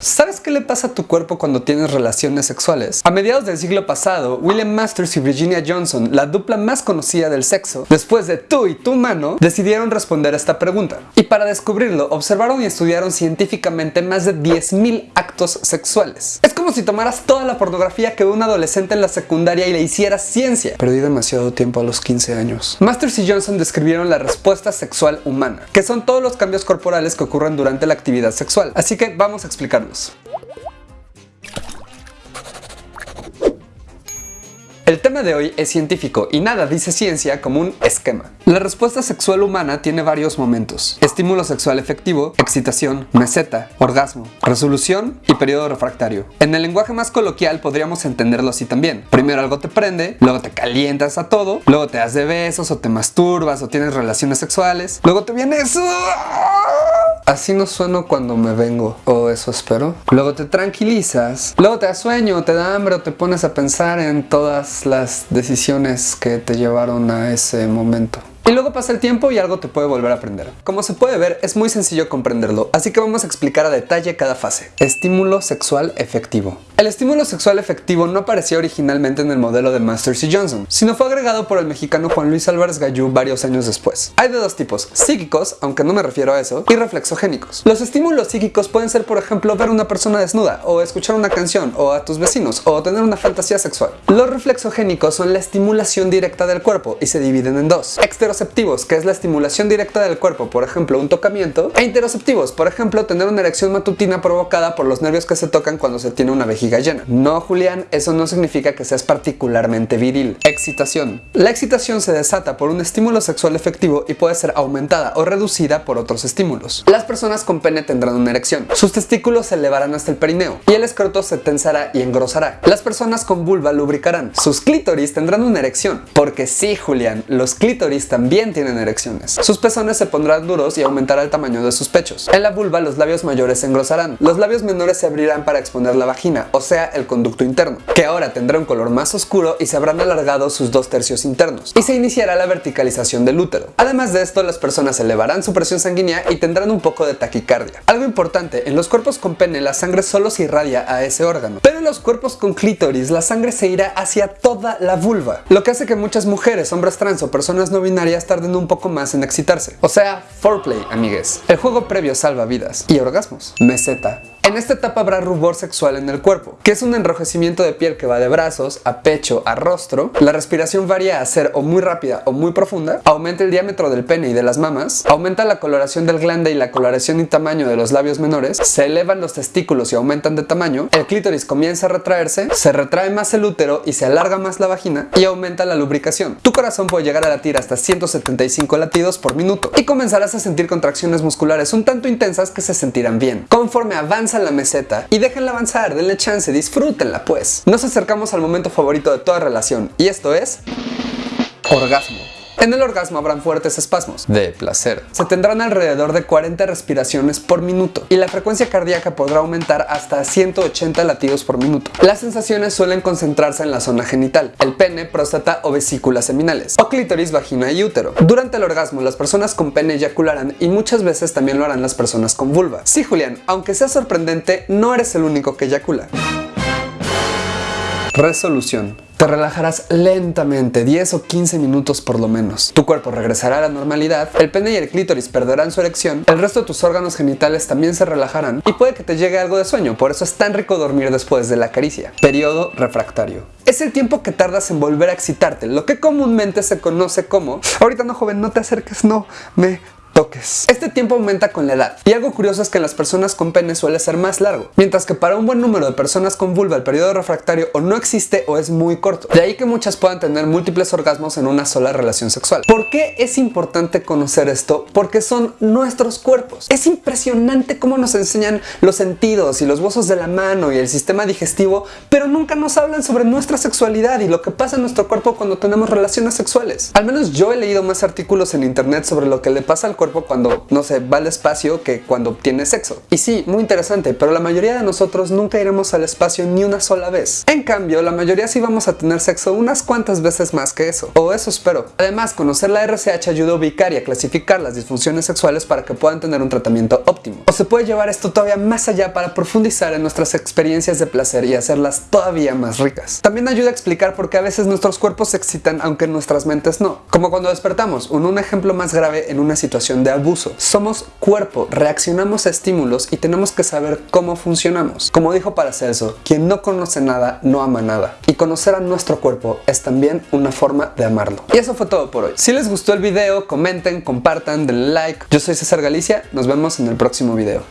¿Sabes qué le pasa a tu cuerpo cuando tienes relaciones sexuales? A mediados del siglo pasado, William Masters y Virginia Johnson, la dupla más conocida del sexo, después de tú y tu mano, decidieron responder a esta pregunta. Y para descubrirlo, observaron y estudiaron científicamente más de 10.000 actos sexuales. Es como si tomaras toda la pornografía que ve un adolescente en la secundaria y le hicieras ciencia. Perdí demasiado tiempo a los 15 años. Masters y Johnson describieron la respuesta sexual humana, que son todos los cambios corporales que ocurren durante la actividad sexual. Así que vamos a explicarlo. El tema de hoy es científico y nada dice ciencia como un esquema. La respuesta sexual humana tiene varios momentos. Estímulo sexual efectivo, excitación, meseta, orgasmo, resolución y periodo refractario. En el lenguaje más coloquial podríamos entenderlo así también. Primero algo te prende, luego te calientas a todo, luego te das de besos o te masturbas o tienes relaciones sexuales, luego te viene eso Así no sueno cuando me vengo, o eso espero. Luego te tranquilizas, luego te sueño, te da hambre o te pones a pensar en todas las decisiones que te llevaron a ese momento. Y luego pasa el tiempo y algo te puede volver a aprender. Como se puede ver, es muy sencillo comprenderlo, así que vamos a explicar a detalle cada fase. Estímulo sexual efectivo. El estímulo sexual efectivo no aparecía originalmente en el modelo de Masters y Johnson, sino fue agregado por el mexicano Juan Luis Álvarez Gallú varios años después. Hay de dos tipos, psíquicos, aunque no me refiero a eso, y reflexogénicos. Los estímulos psíquicos pueden ser, por ejemplo, ver una persona desnuda, o escuchar una canción, o a tus vecinos, o tener una fantasía sexual. Los reflexogénicos son la estimulación directa del cuerpo y se dividen en dos que es la estimulación directa del cuerpo, por ejemplo un tocamiento, e interoceptivos, por ejemplo tener una erección matutina provocada por los nervios que se tocan cuando se tiene una vejiga llena. No, Julián, eso no significa que seas particularmente viril. Excitación. La excitación se desata por un estímulo sexual efectivo y puede ser aumentada o reducida por otros estímulos. Las personas con pene tendrán una erección, sus testículos se elevarán hasta el perineo y el escroto se tensará y engrosará. Las personas con vulva lubricarán, sus clítoris tendrán una erección, porque sí, Julián, los clítoris también también tienen erecciones. Sus pezones se pondrán duros y aumentará el tamaño de sus pechos. En la vulva los labios mayores se engrosarán. Los labios menores se abrirán para exponer la vagina, o sea, el conducto interno, que ahora tendrá un color más oscuro y se habrán alargado sus dos tercios internos. Y se iniciará la verticalización del útero. Además de esto, las personas elevarán su presión sanguínea y tendrán un poco de taquicardia. Algo importante, en los cuerpos con pene la sangre solo se irradia a ese órgano, pero en los cuerpos con clítoris la sangre se irá hacia toda la vulva, lo que hace que muchas mujeres, hombres trans o personas no binarias tarden un poco más en excitarse. O sea, foreplay, amigues. El juego previo salva vidas y orgasmos. Meseta. En esta etapa habrá rubor sexual en el cuerpo, que es un enrojecimiento de piel que va de brazos a pecho a rostro. La respiración varía a ser o muy rápida o muy profunda. Aumenta el diámetro del pene y de las mamas. Aumenta la coloración del glande y la coloración y tamaño de los labios menores. Se elevan los testículos y aumentan de tamaño. El clítoris comienza a retraerse. Se retrae más el útero y se alarga más la vagina y aumenta la lubricación. Tu corazón puede llegar a latir hasta 175 latidos por minuto y comenzarás a sentir contracciones musculares un tanto intensas que se sentirán bien. Conforme avanza la meseta y déjenla avanzar, denle chance, disfrútenla pues. Nos acercamos al momento favorito de toda relación y esto es... Orgasmo. En el orgasmo habrán fuertes espasmos de placer. Se tendrán alrededor de 40 respiraciones por minuto y la frecuencia cardíaca podrá aumentar hasta 180 latidos por minuto. Las sensaciones suelen concentrarse en la zona genital, el pene, próstata o vesículas seminales, o clítoris, vagina y útero. Durante el orgasmo las personas con pene eyacularán y muchas veces también lo harán las personas con vulva. Sí, Julián, aunque sea sorprendente, no eres el único que eyacula. Resolución. Te relajarás lentamente, 10 o 15 minutos por lo menos. Tu cuerpo regresará a la normalidad, el pene y el clítoris perderán su erección, el resto de tus órganos genitales también se relajarán y puede que te llegue algo de sueño, por eso es tan rico dormir después de la caricia. Periodo refractario. Es el tiempo que tardas en volver a excitarte, lo que comúnmente se conoce como ahorita no joven, no te acerques, no, me Este tiempo aumenta con la edad y algo curioso es que en las personas con pene suele ser más largo, mientras que para un buen número de personas con vulva el periodo refractario o no existe o es muy corto. De ahí que muchas puedan tener múltiples orgasmos en una sola relación sexual. ¿Por qué es importante conocer esto? Porque son nuestros cuerpos. Es impresionante cómo nos enseñan los sentidos y los huesos de la mano y el sistema digestivo, pero nunca nos hablan sobre nuestra sexualidad y lo que pasa en nuestro cuerpo cuando tenemos relaciones sexuales. Al menos yo he leído más artículos en internet sobre lo que le pasa al cuerpo cuando, no sé, va al espacio que cuando tiene sexo. Y sí, muy interesante, pero la mayoría de nosotros nunca iremos al espacio ni una sola vez. En cambio, la mayoría sí vamos a tener sexo unas cuantas veces más que eso. O eso espero. Además, conocer la RCH ayuda a ubicar y a clasificar las disfunciones sexuales para que puedan tener un tratamiento óptimo. O se puede llevar esto todavía más allá para profundizar en nuestras experiencias de placer y hacerlas todavía más ricas. También ayuda a explicar por qué a veces nuestros cuerpos se excitan aunque nuestras mentes no. Como cuando despertamos, un, un ejemplo más grave en una situación de abuso. Somos cuerpo, reaccionamos a estímulos y tenemos que saber cómo funcionamos. Como dijo Paracelso, quien no conoce nada no ama nada. Y conocer a nuestro cuerpo es también una forma de amarlo. Y eso fue todo por hoy. Si les gustó el video, comenten, compartan, denle like. Yo soy César Galicia, nos vemos en el próximo video.